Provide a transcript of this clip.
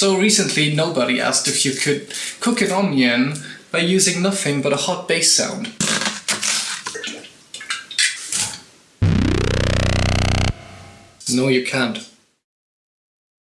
So recently nobody asked if you could cook an onion by using nothing but a hot bass sound. No you can't.